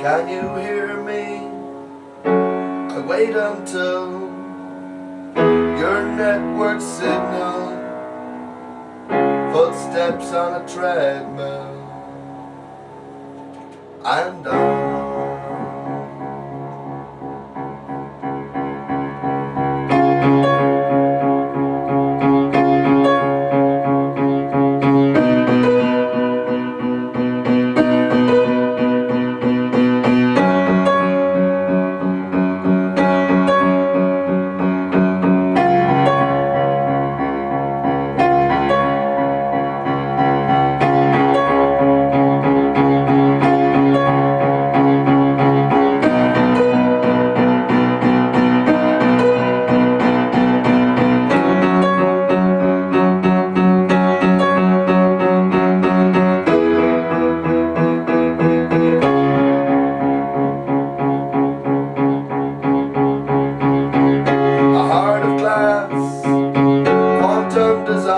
Can you hear me? I wait until your network signal. Footsteps on a treadmill. I'm done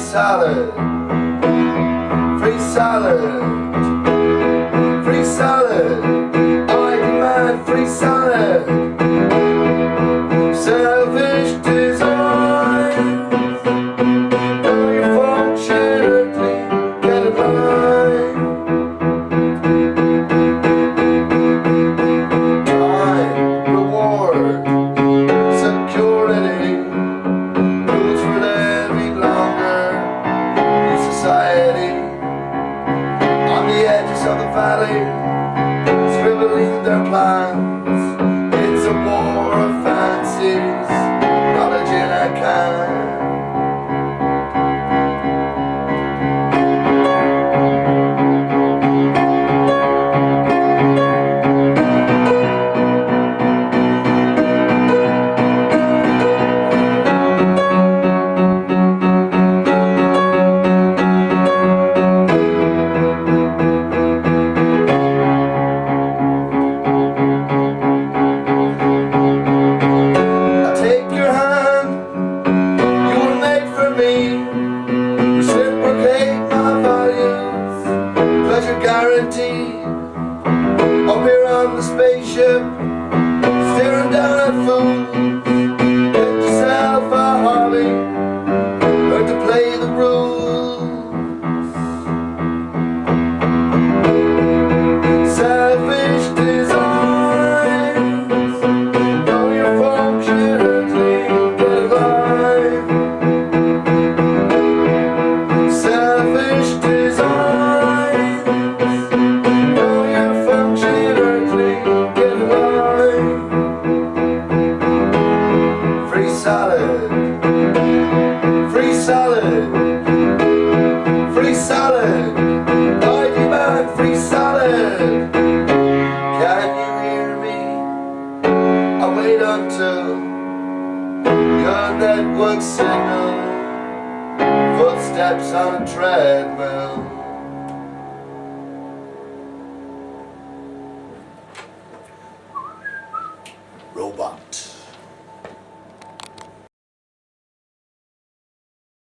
salad, free salad, free salad. Valley, scribbling their plans. It's a war of fancies, spaceship, staring down at fools. Salad, free salad, free salad. I demand free salad. Can you hear me? I wait until your network signal Footsteps on a treadmill